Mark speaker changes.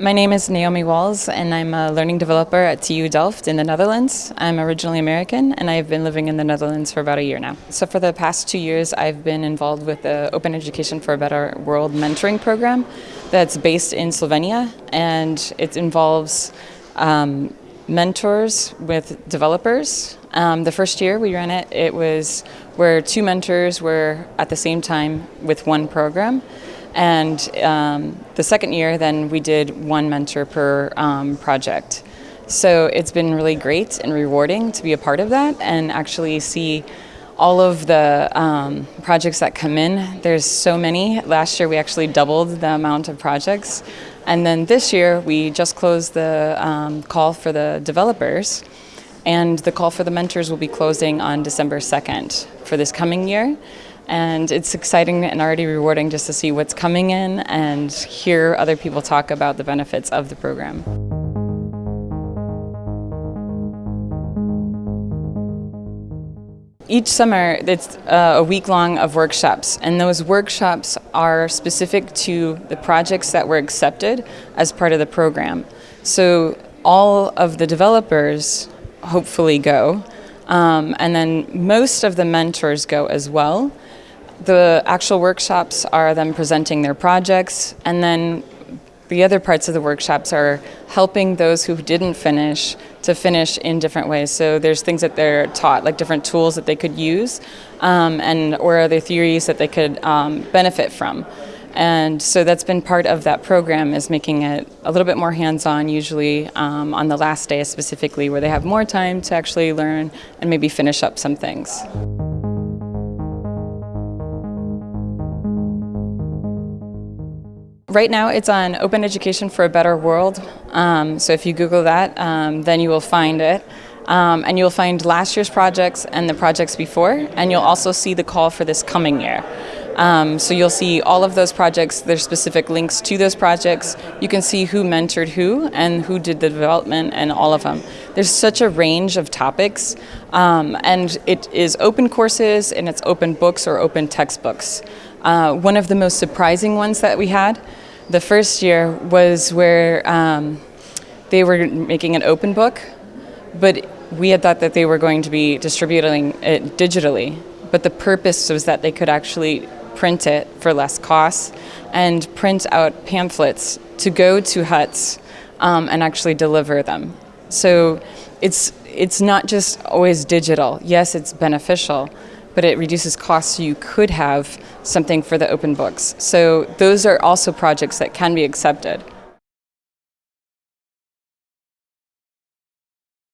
Speaker 1: My name is Naomi Wahls, and I'm a learning developer at TU Delft in the Netherlands. I'm originally American, and I've been living in the Netherlands for about a year now. So, for the past two years, I've been involved with the Open Education for a Better World mentoring program that's based in Slovenia, and it involves um, mentors with developers. Um, the first year we ran it, it was where two mentors were at the same time with one program. And um, the second year, then we did one mentor per um, project. So it's been really great and rewarding to be a part of that and actually see all of the um, projects that come in. There's so many. Last year we actually doubled the amount of projects. And then this year we just closed the um, call for the developers and the call for the mentors will be closing on December 2nd for this coming year and it's exciting and already rewarding just to see what's coming in and hear other people talk about the benefits of the program. Each summer, it's uh, a week long of workshops, and those workshops are specific to the projects that were accepted as part of the program. So all of the developers hopefully go, um, and then most of the mentors go as well. The actual workshops are them presenting their projects, and then the other parts of the workshops are helping those who didn't finish to finish in different ways. So there's things that they're taught, like different tools that they could use, um, and or other theories that they could um, benefit from. And so that's been part of that program is making it a little bit more hands-on, usually um, on the last day specifically, where they have more time to actually learn and maybe finish up some things. Right now it's on Open Education for a Better World. Um, so if you Google that, um, then you will find it. Um, and you'll find last year's projects and the projects before, and you'll also see the call for this coming year. Um, so you'll see all of those projects, there's specific links to those projects. You can see who mentored who and who did the development and all of them. There's such a range of topics, um, and it is open courses and it's open books or open textbooks. Uh, one of the most surprising ones that we had the first year was where um, they were making an open book, but we had thought that they were going to be distributing it digitally. But the purpose was that they could actually print it for less cost and print out pamphlets to go to huts um, and actually deliver them. So it's it's not just always digital. Yes, it's beneficial, but it reduces costs so you could have something for the open books. So those are also projects that can be accepted.